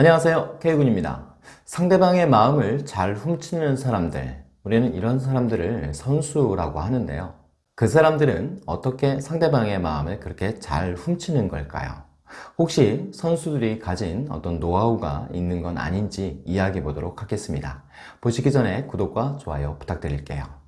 안녕하세요. K군입니다. 상대방의 마음을 잘 훔치는 사람들. 우리는 이런 사람들을 선수라고 하는데요. 그 사람들은 어떻게 상대방의 마음을 그렇게 잘 훔치는 걸까요? 혹시 선수들이 가진 어떤 노하우가 있는 건 아닌지 이야기해 보도록 하겠습니다. 보시기 전에 구독과 좋아요 부탁드릴게요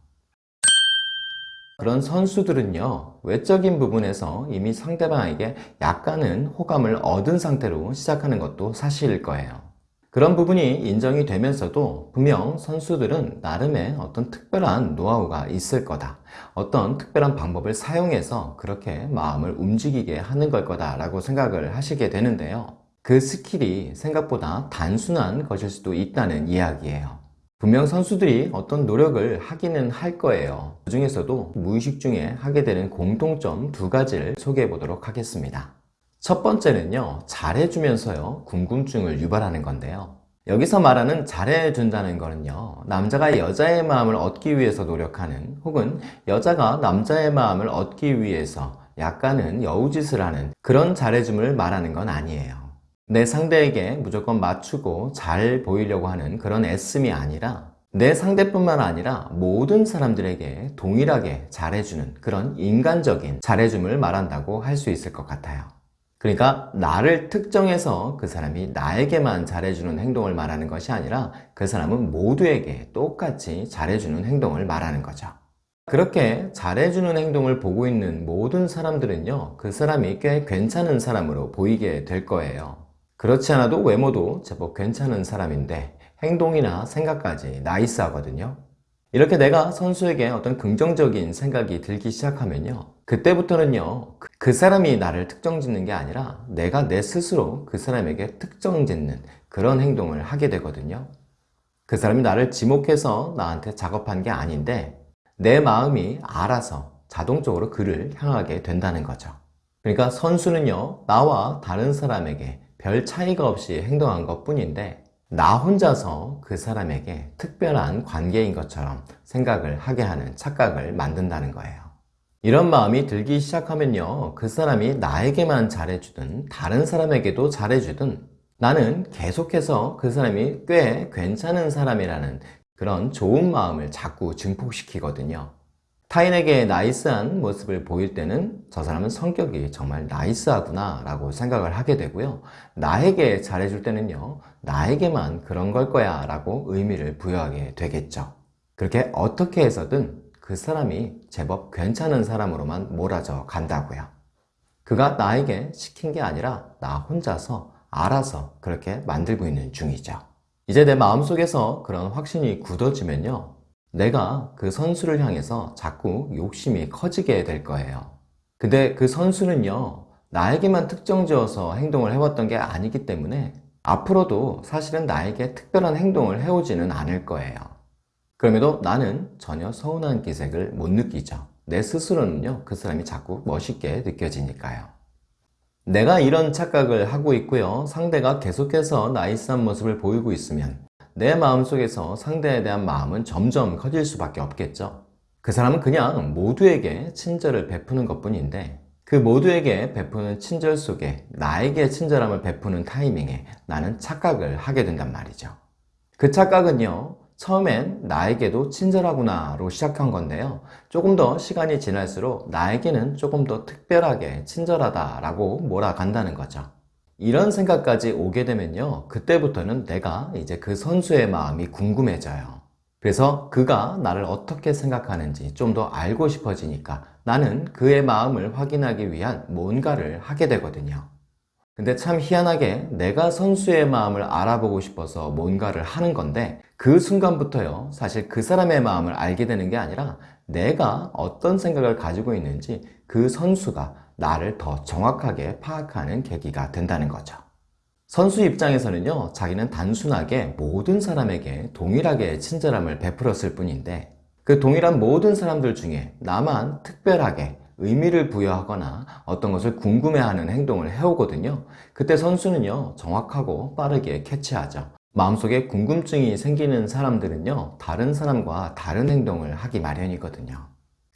그런 선수들은요 외적인 부분에서 이미 상대방에게 약간은 호감을 얻은 상태로 시작하는 것도 사실일 거예요. 그런 부분이 인정이 되면서도 분명 선수들은 나름의 어떤 특별한 노하우가 있을 거다. 어떤 특별한 방법을 사용해서 그렇게 마음을 움직이게 하는 걸 거다 라고 생각을 하시게 되는데요. 그 스킬이 생각보다 단순한 것일 수도 있다는 이야기예요 분명 선수들이 어떤 노력을 하기는 할 거예요. 그 중에서도 무의식 중에 하게 되는 공통점 두 가지를 소개해 보도록 하겠습니다. 첫 번째는요 잘해주면서요 궁금증을 유발하는 건데요. 여기서 말하는 잘해준다는 거는요 남자가 여자의 마음을 얻기 위해서 노력하는 혹은 여자가 남자의 마음을 얻기 위해서 약간은 여우짓을 하는 그런 잘해줌을 말하는 건 아니에요 내 상대에게 무조건 맞추고 잘 보이려고 하는 그런 애씀이 아니라 내 상대뿐만 아니라 모든 사람들에게 동일하게 잘해주는 그런 인간적인 잘해줌을 말한다고 할 수 있을 것 같아요. 그러니까 나를 특정해서 그 사람이 나에게만 잘해주는 행동을 말하는 것이 아니라 그 사람은 모두에게 똑같이 잘해주는 행동을 말하는 거죠. 그렇게 잘해주는 행동을 보고 있는 모든 사람들은요 그 사람이 꽤 괜찮은 사람으로 보이게 될 거예요 그렇지 않아도 외모도 제법 괜찮은 사람인데 행동이나 생각까지 나이스하거든요. 이렇게 내가 선수에게 어떤 긍정적인 생각이 들기 시작하면요. 그때부터는요 그 사람이 나를 특정 짓는 게 아니라 내가 내 스스로 그 사람에게 특정 짓는 그런 행동을 하게 되거든요. 그 사람이 나를 지목해서 나한테 작업한 게 아닌데 내 마음이 알아서 자동적으로 그를 향하게 된다는 거죠. 그러니까 선수는요 나와 다른 사람에게 별 차이가 없이 행동한 것 뿐인데 나 혼자서 그 사람에게 특별한 관계인 것처럼 생각을 하게 하는 착각을 만든다는 거예요. 이런 마음이 들기 시작하면요. 그 사람이 나에게만 잘해주든 다른 사람에게도 잘해주든 나는 계속해서 그 사람이 꽤 괜찮은 사람이라는 그런 좋은 마음을 자꾸 증폭시키거든요 타인에게 나이스한 모습을 보일 때는 저 사람은 성격이 정말 나이스하구나 라고 생각을 하게 되고요. 나에게 잘해줄 때는요 나에게만 그런 걸 거야 라고 의미를 부여하게 되겠죠. 그렇게 어떻게 해서든 그 사람이 제법 괜찮은 사람으로만 몰아져 간다고요. 그가 나에게 시킨 게 아니라 나 혼자서 알아서 그렇게 만들고 있는 중이죠. 이제 내 마음속에서 그런 확신이 굳어지면요 내가 그 선수를 향해서 자꾸 욕심이 커지게 될 거예요. 근데 그 선수는요 나에게만 특정 지어서 행동을 해왔던 게 아니기 때문에 앞으로도 사실은 나에게 특별한 행동을 해오지는 않을 거예요. 그럼에도 나는 전혀 서운한 기색을 못 느끼죠. 내 스스로는요 그 사람이 자꾸 멋있게 느껴지니까요. 내가 이런 착각을 하고 있고요 상대가 계속해서 나이스한 모습을 보이고 있으면 내 마음속에서 상대에 대한 마음은 점점 커질 수밖에 없겠죠. 그 사람은 그냥 모두에게 친절을 베푸는 것 뿐인데 그 모두에게 베푸는 친절 속에 나에게 친절함을 베푸는 타이밍에 나는 착각을 하게 된단 말이죠. 그 착각은요 처음엔 나에게도 친절하구나 로 시작한 건데요. 조금 더 시간이 지날수록 나에게는 조금 더 특별하게 친절하다 라고 몰아간다는 거죠 이런 생각까지 오게 되면요 그때부터는 내가 이제 그 선수의 마음이 궁금해져요. 그래서 그가 나를 어떻게 생각하는지 좀 더 알고 싶어지니까 나는 그의 마음을 확인하기 위한 뭔가를 하게 되거든요. 근데 참 희한하게 내가 선수의 마음을 알아보고 싶어서 뭔가를 하는 건데 그 순간부터요 사실 그 사람의 마음을 알게 되는 게 아니라 내가 어떤 생각을 가지고 있는지 그 선수가 나를 더 정확하게 파악하는 계기가 된다는 거죠. 선수 입장에서는요 자기는 단순하게 모든 사람에게 동일하게 친절함을 베풀었을 뿐인데 그 동일한 모든 사람들 중에 나만 특별하게 의미를 부여하거나 어떤 것을 궁금해하는 행동을 해오거든요. 그때 선수는요 정확하고 빠르게 캐치하죠. 마음속에 궁금증이 생기는 사람들은요 다른 사람과 다른 행동을 하기 마련이거든요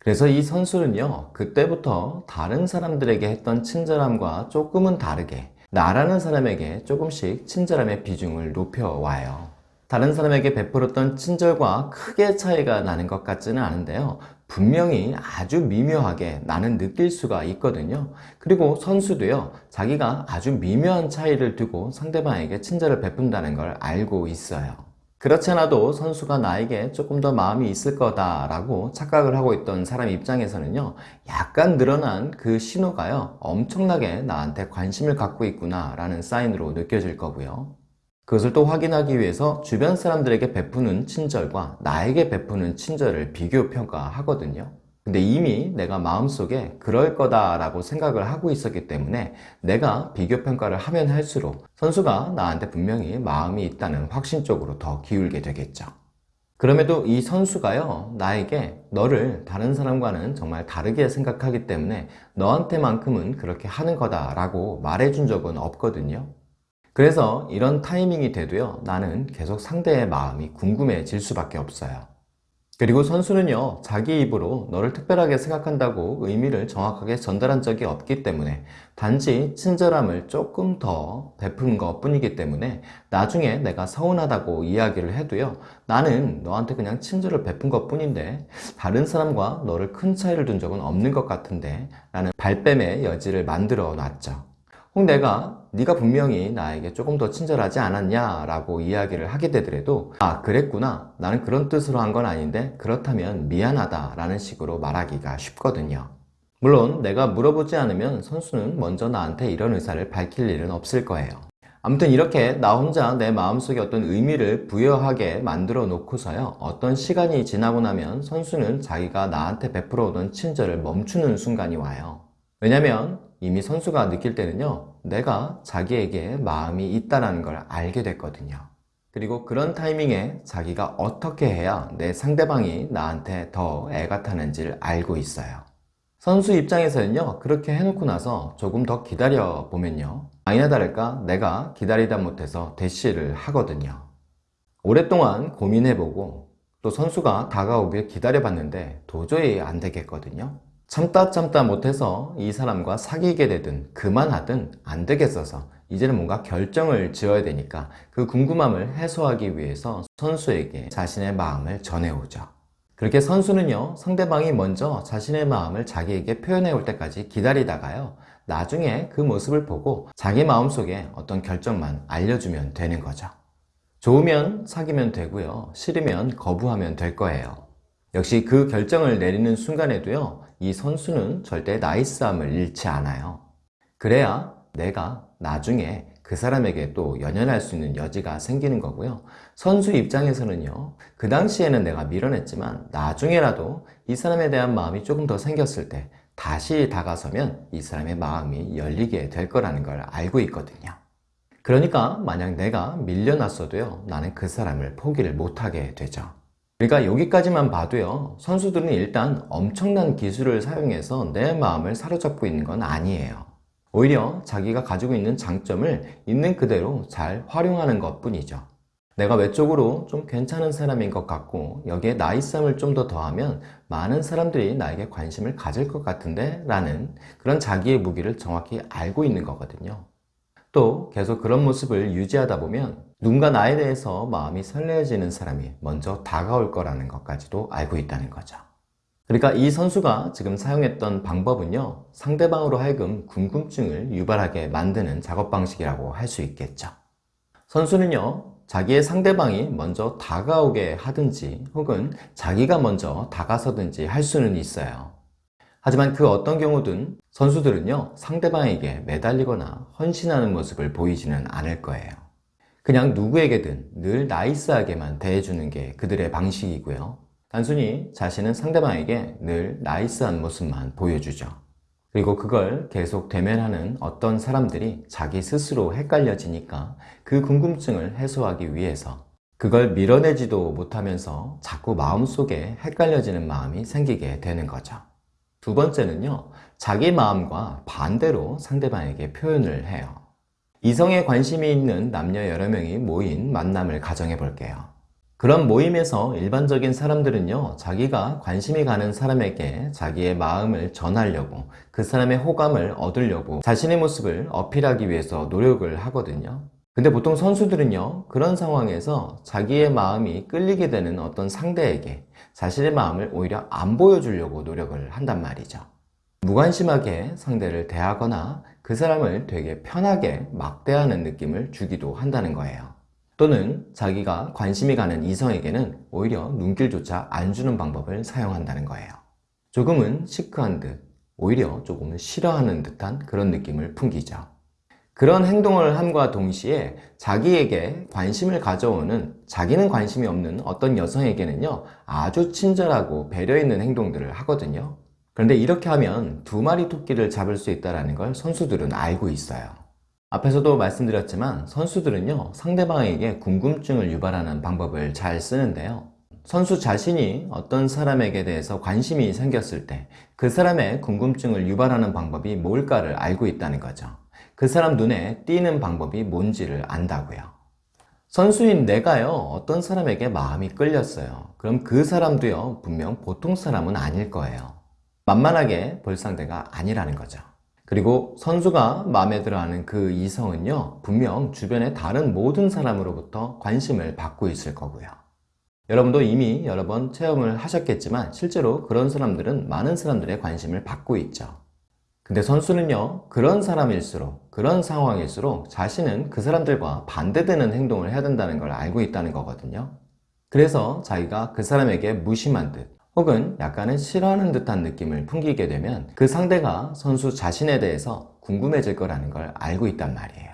그래서 이 선수는요 그때부터 다른 사람들에게 했던 친절함과 조금은 다르게 나라는 사람에게 조금씩 친절함의 비중을 높여와요. 다른 사람에게 베풀었던 친절과 크게 차이가 나는 것 같지는 않은데요. 분명히 아주 미묘하게 나는 느낄 수가 있거든요. 그리고 선수도요, 자기가 아주 미묘한 차이를 두고 상대방에게 친절을 베푼다는 걸 알고 있어요. 그렇지 않아도 선수가 나에게 조금 더 마음이 있을 거다라고 착각을 하고 있던 사람 입장에서는요, 약간 늘어난 그 신호가요, 엄청나게 나한테 관심을 갖고 있구나 라는 사인으로 느껴질 거고요. 그것을 또 확인하기 위해서 주변 사람들에게 베푸는 친절과 나에게 베푸는 친절을 비교 평가하거든요. 근데 이미 내가 마음속에 그럴 거다라고 생각을 하고 있었기 때문에 내가 비교 평가를 하면 할수록 선수가 나한테 분명히 마음이 있다는 확신 쪽으로 더 기울게 되겠죠. 그럼에도 이 선수가요, 나에게 너를 다른 사람과는 정말 다르게 생각하기 때문에 너한테만큼은 그렇게 하는 거다 라고 말해준 적은 없거든요. 그래서 이런 타이밍이 돼도요, 나는 계속 상대의 마음이 궁금해질 수밖에 없어요. 그리고 선수는요, 자기 입으로 너를 특별하게 생각한다고 의미를 정확하게 전달한 적이 없기 때문에 단지 친절함을 조금 더 베푼 것 뿐이기 때문에 나중에 내가 서운하다고 이야기를 해도요, 나는 너한테 그냥 친절을 베푼 것 뿐인데 다른 사람과 너를 큰 차이를 둔 적은 없는 것 같은데 라는 발뺌의 여지를 만들어 놨죠. 혹 내가 네가 분명히 나에게 조금 더 친절하지 않았냐 라고 이야기를 하게 되더라도 아 그랬구나. 나는 그런 뜻으로 한 건 아닌데 그렇다면 미안하다 라는 식으로 말하기가 쉽거든요. 물론 내가 물어보지 않으면 선수는 먼저 나한테 이런 의사를 밝힐 일은 없을 거예요. 아무튼 이렇게 나 혼자 내 마음속에 어떤 의미를 부여하게 만들어 놓고서요 어떤 시간이 지나고 나면 선수는 자기가 나한테 베풀어 오던 친절을 멈추는 순간이 와요. 왜냐면 이미 선수가 느낄 때는요 내가 자기에게 마음이 있다는 걸 알게 됐거든요. 그리고 그런 타이밍에 자기가 어떻게 해야 내 상대방이 나한테 더 애가 타는지를 알고 있어요. 선수 입장에서는요 그렇게 해놓고 나서 조금 더 기다려 보면요 아니나 다를까 내가 기다리다 못해서 대시를 하거든요. 오랫동안 고민해보고 또 선수가 다가오길 기다려봤는데 도저히 안 되겠거든요 참다 참다 못해서 이 사람과 사귀게 되든 그만하든 안 되겠어서 이제는 뭔가 결정을 지어야 되니까 그 궁금함을 해소하기 위해서 선수에게 자신의 마음을 전해오죠. 그렇게 선수는요 상대방이 먼저 자신의 마음을 자기에게 표현해 올 때까지 기다리다가요 나중에 그 모습을 보고 자기 마음속에 어떤 결정만 알려주면 되는 거죠. 좋으면 사귀면 되고요 싫으면 거부하면 될 거예요. 역시 그 결정을 내리는 순간에도요 이 선수는 절대 나이스함을 잃지 않아요. 그래야 내가 나중에 그 사람에게 또 연연할 수 있는 여지가 생기는 거고요. 선수 입장에서는요. 그 당시에는 내가 밀어냈지만 나중에라도 이 사람에 대한 마음이 조금 더 생겼을 때 다시 다가서면 이 사람의 마음이 열리게 될 거라는 걸 알고 있거든요. 그러니까 만약 내가 밀려났어도요. 나는 그 사람을 포기를 못하게 되죠. 그러니까 여기까지만 봐도요 선수들은 일단 엄청난 기술을 사용해서 내 마음을 사로잡고 있는 건 아니에요. 오히려 자기가 가지고 있는 장점을 있는 그대로 잘 활용하는 것 뿐이죠. 내가 외적으로 좀 괜찮은 사람인 것 같고 여기에 나이쌈을 좀 더 더하면 많은 사람들이 나에게 관심을 가질 것 같은데 라는 그런 자기의 무기를 정확히 알고 있는 거거든요 또 계속 그런 모습을 유지하다 보면 누군가 나에 대해서 마음이 설레어지는 사람이 먼저 다가올 거라는 것까지도 알고 있다는 거죠. 그러니까 이 선수가 지금 사용했던 방법은요 상대방으로 하여금 궁금증을 유발하게 만드는 작업 방식이라고 할 수 있겠죠. 선수는요 자기의 상대방이 먼저 다가오게 하든지 혹은 자기가 먼저 다가서든지 할 수는 있어요. 하지만 그 어떤 경우든 선수들은요 상대방에게 매달리거나 헌신하는 모습을 보이지는 않을 거예요. 그냥 누구에게든 늘 나이스하게만 대해주는 게 그들의 방식이고요. 단순히 자신은 상대방에게 늘 나이스한 모습만 보여주죠. 그리고 그걸 계속 대면하는 어떤 사람들이 자기 스스로 헷갈려지니까 그 궁금증을 해소하기 위해서 그걸 밀어내지도 못하면서 자꾸 마음속에 헷갈려지는 마음이 생기게 되는 거죠 두 번째는요 자기 마음과 반대로 상대방에게 표현을 해요 이성에 관심이 있는 남녀 여러 명이 모인 만남을 가정해 볼게요 그런 모임에서 일반적인 사람들은요, 자기가 관심이 가는 사람에게 자기의 마음을 전하려고 그 사람의 호감을 얻으려고 자신의 모습을 어필하기 위해서 노력을 하거든요. 근데 보통 선수들은요, 그런 상황에서 자기의 마음이 끌리게 되는 어떤 상대에게 자신의 마음을 오히려 안 보여주려고 노력을 한단 말이죠. 무관심하게 상대를 대하거나 그 사람을 되게 편하게 막대하는 느낌을 주기도 한다는 거예요. 또는 자기가 관심이 가는 이성에게는 오히려 눈길조차 안 주는 방법을 사용한다는 거예요. 조금은 시크한 듯, 오히려 조금은 싫어하는 듯한 그런 느낌을 풍기죠. 그런 행동을 함과 동시에 자기에게 관심을 가져오는 자기는 관심이 없는 어떤 여성에게는요 아주 친절하고 배려 있는 행동들을 하거든요. 그런데 이렇게 하면 두 마리 토끼를 잡을 수 있다는 걸 선수들은 알고 있어요. 앞에서도 말씀드렸지만 선수들은요 상대방에게 궁금증을 유발하는 방법을 잘 쓰는데요. 선수 자신이 어떤 사람에게 대해서 관심이 생겼을 때 그 사람의 궁금증을 유발하는 방법이 뭘까를 알고 있다는 거죠 그 사람 눈에 띄는 방법이 뭔지를 안다고요. 선수인 내가요 어떤 사람에게 마음이 끌렸어요. 그럼 그 사람도요 분명 보통 사람은 아닐 거예요. 만만하게 볼 상대가 아니라는 거죠. 그리고 선수가 마음에 들어하는 그 이성은요 분명 주변의 다른 모든 사람으로부터 관심을 받고 있을 거고요. 여러분도 이미 여러 번 체험을 하셨겠지만 실제로 그런 사람들은 많은 사람들의 관심을 받고 있죠 근데 선수는요 그런 사람일수록 그런 상황일수록 자신은 그 사람들과 반대되는 행동을 해야 된다는 걸 알고 있다는 거거든요 그래서 자기가 그 사람에게 무심한 듯 혹은 약간은 싫어하는 듯한 느낌을 풍기게 되면 그 상대가 선수 자신에 대해서 궁금해질 거라는 걸 알고 있단 말이에요.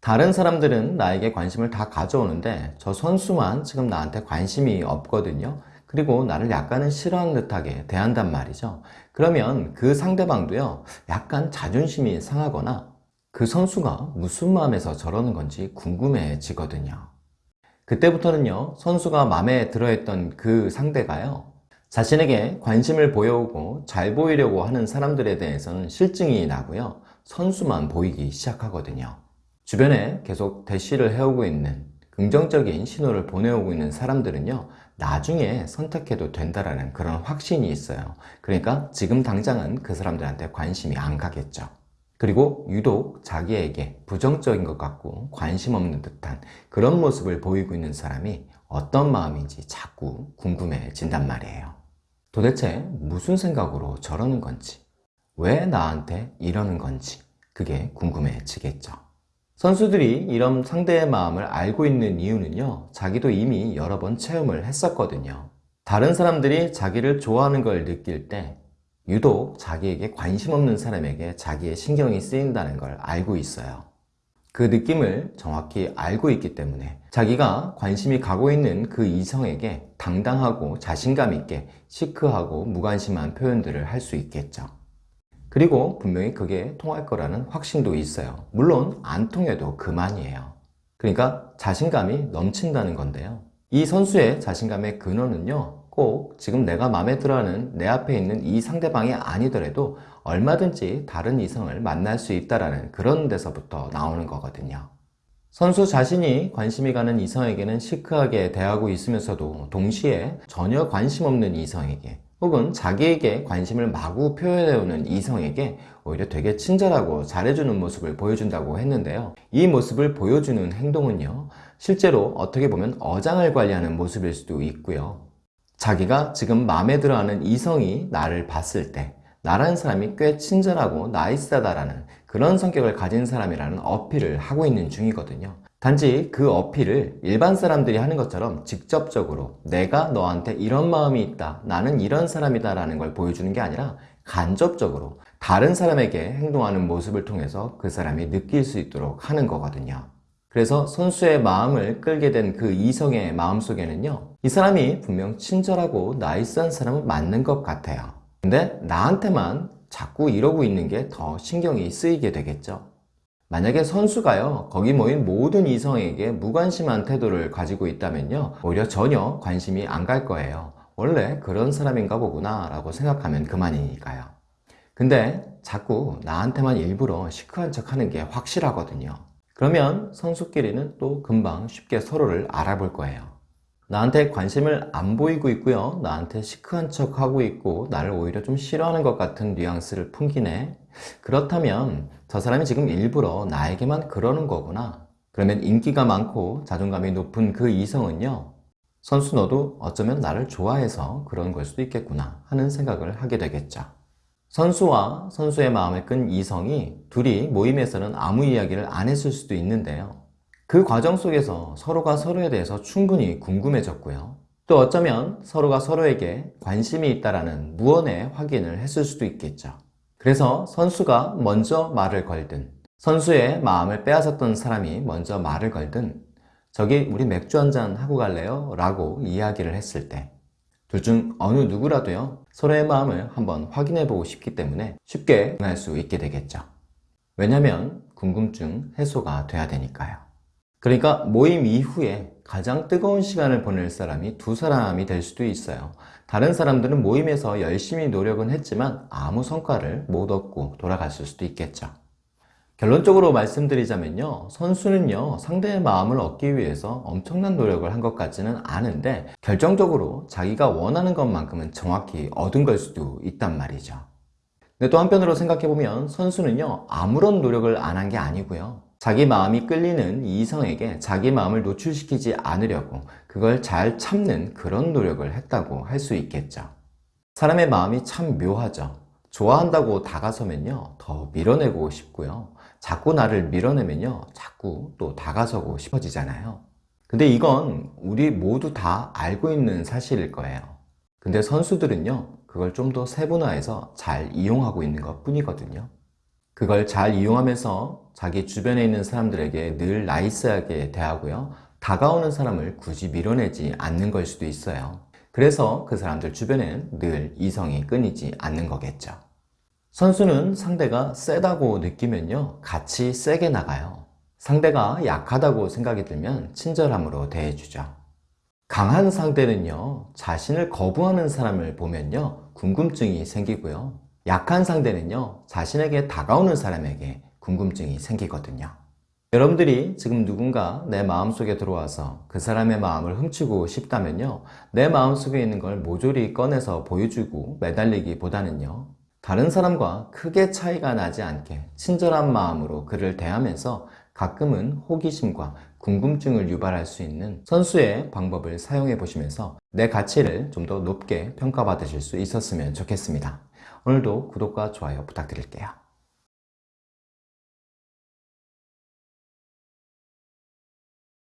다른 사람들은 나에게 관심을 다 가져오는데 저 선수만 지금 나한테 관심이 없거든요. 그리고 나를 약간은 싫어하는 듯하게 대한단 말이죠. 그러면 그 상대방도요, 약간 자존심이 상하거나 그 선수가 무슨 마음에서 저러는 건지 궁금해지거든요. 그때부터는요, 선수가 마음에 들어했던 그 상대가요, 자신에게 관심을 보여오고 잘 보이려고 하는 사람들에 대해서는 실증이 나고요. 선수만 보이기 시작하거든요. 주변에 계속 대시를 해오고 있는 긍정적인 신호를 보내오고 있는 사람들은요. 나중에 선택해도 된다라는 그런 확신이 있어요. 그러니까 지금 당장은 그 사람들한테 관심이 안 가겠죠. 그리고 유독 자기에게 부정적인 것 같고 관심 없는 듯한 그런 모습을 보이고 있는 사람이 어떤 마음인지 자꾸 궁금해진단 말이에요. 도대체 무슨 생각으로 저러는 건지, 왜 나한테 이러는 건지, 그게 궁금해지겠죠. 선수들이 이런 상대의 마음을 알고 있는 이유는요, 자기도 이미 여러 번 체험을 했었거든요. 다른 사람들이 자기를 좋아하는 걸 느낄 때, 유독 자기에게 관심 없는 사람에게 자기의 신경이 쓰인다는 걸 알고 있어요. 그 느낌을 정확히 알고 있기 때문에 자기가 관심이 가고 있는 그 이성에게 당당하고 자신감 있게 시크하고 무관심한 표현들을 할 수 있겠죠. 그리고 분명히 그게 통할 거라는 확신도 있어요. 물론 안 통해도 그만이에요. 그러니까 자신감이 넘친다는 건데요. 이 선수의 자신감의 근원은요. 꼭 지금 내가 마음에 들어하는 내 앞에 있는 이 상대방이 아니더라도 얼마든지 다른 이성을 만날 수 있다는 그런 데서부터 나오는 거거든요. 선수 자신이 관심이 가는 이성에게는 시크하게 대하고 있으면서도 동시에 전혀 관심 없는 이성에게 혹은 자기에게 관심을 마구 표현해오는 이성에게 오히려 되게 친절하고 잘해주는 모습을 보여준다고 했는데요. 이 모습을 보여주는 행동은요. 실제로 어떻게 보면 어장을 관리하는 모습일 수도 있고요. 자기가 지금 마음에 들어하는 이성이 나를 봤을 때 나라는 사람이 꽤 친절하고 나이스하다라는 그런 성격을 가진 사람이라는 어필을 하고 있는 중이거든요. 단지 그 어필을 일반 사람들이 하는 것처럼 직접적으로 내가 너한테 이런 마음이 있다. 나는 이런 사람이다. 라는 걸 보여주는 게 아니라 간접적으로 다른 사람에게 행동하는 모습을 통해서 그 사람이 느낄 수 있도록 하는 거거든요. 그래서 선수의 마음을 끌게 된 그 이성의 마음속에는요. 이 사람이 분명 친절하고 나이스한 사람은 맞는 것 같아요. 근데 나한테만 자꾸 이러고 있는 게 더 신경이 쓰이게 되겠죠. 만약에 선수가요, 거기 모인 모든 이성에게 무관심한 태도를 가지고 있다면요, 오히려 전혀 관심이 안 갈 거예요. 원래 그런 사람인가 보구나 라고 생각하면 그만이니까요. 근데 자꾸 나한테만 일부러 시크한 척 하는 게 확실하거든요. 그러면 선수끼리는 또 금방 쉽게 서로를 알아볼 거예요. 나한테 관심을 안 보이고 있고요. 나한테 시크한 척 하고 있고 나를 오히려 좀 싫어하는 것 같은 뉘앙스를 풍기네. 그렇다면 저 사람이 지금 일부러 나에게만 그러는 거구나. 그러면 인기가 많고 자존감이 높은 그 이성은요. 선수 너도 어쩌면 나를 좋아해서 그런 걸 수도 있겠구나 하는 생각을 하게 되겠죠. 선수와 선수의 마음을 끈 이성이 둘이 모임에서는 아무 이야기를 안 했을 수도 있는데요. 그 과정 속에서 서로가 서로에 대해서 충분히 궁금해졌고요. 또 어쩌면 서로가 서로에게 관심이 있다라는 무언의 확인을 했을 수도 있겠죠. 그래서 선수가 먼저 말을 걸든 선수의 마음을 빼앗았던 사람이 먼저 말을 걸든 저기 우리 맥주 한 잔 하고 갈래요? 라고 이야기를 했을 때 둘 중 어느 누구라도요 서로의 마음을 한번 확인해 보고 싶기 때문에 쉽게 응할 수 있게 되겠죠. 왜냐면 궁금증 해소가 돼야 되니까요. 그러니까 모임 이후에 가장 뜨거운 시간을 보낼 사람이 두 사람이 될 수도 있어요. 다른 사람들은 모임에서 열심히 노력은 했지만 아무 성과를 못 얻고 돌아갔을 수도 있겠죠. 결론적으로 말씀드리자면요. 선수는요, 상대의 마음을 얻기 위해서 엄청난 노력을 한 것 같지는 않은데, 결정적으로 자기가 원하는 것만큼은 정확히 얻은 걸 수도 있단 말이죠. 근데 또 한편으로 생각해보면 선수는요, 아무런 노력을 안 한 게 아니고요. 자기 마음이 끌리는 이성에게 자기 마음을 노출시키지 않으려고 그걸 잘 참는 그런 노력을 했다고 할 수 있겠죠. 사람의 마음이 참 묘하죠. 좋아한다고 다가서면요, 더 밀어내고 싶고요. 자꾸 나를 밀어내면요, 자꾸 또 다가서고 싶어지잖아요. 근데 이건 우리 모두 다 알고 있는 사실일 거예요. 근데 선수들은요, 그걸 좀 더 세분화해서 잘 이용하고 있는 것 뿐이거든요. 그걸 잘 이용하면서 자기 주변에 있는 사람들에게 늘 나이스하게 대하고요. 다가오는 사람을 굳이 밀어내지 않는 걸 수도 있어요. 그래서 그 사람들 주변엔 늘 이성이 끊이지 않는 거겠죠. 선수는 상대가 세다고 느끼면요. 같이 세게 나가요. 상대가 약하다고 생각이 들면 친절함으로 대해주죠. 강한 상대는요. 자신을 거부하는 사람을 보면요. 궁금증이 생기고요. 약한 상대는요. 자신에게 다가오는 사람에게 궁금증이 생기거든요. 여러분들이 지금 누군가 내 마음속에 들어와서 그 사람의 마음을 훔치고 싶다면요. 내 마음속에 있는 걸 모조리 꺼내서 보여주고 매달리기 보다는요. 다른 사람과 크게 차이가 나지 않게 친절한 마음으로 그를 대하면서 가끔은 호기심과 궁금증을 유발할 수 있는 선수의 방법을 사용해 보시면서 내 가치를 좀 더 높게 평가받으실 수 있었으면 좋겠습니다. 오늘도 구독과 좋아요 부탁드릴게요.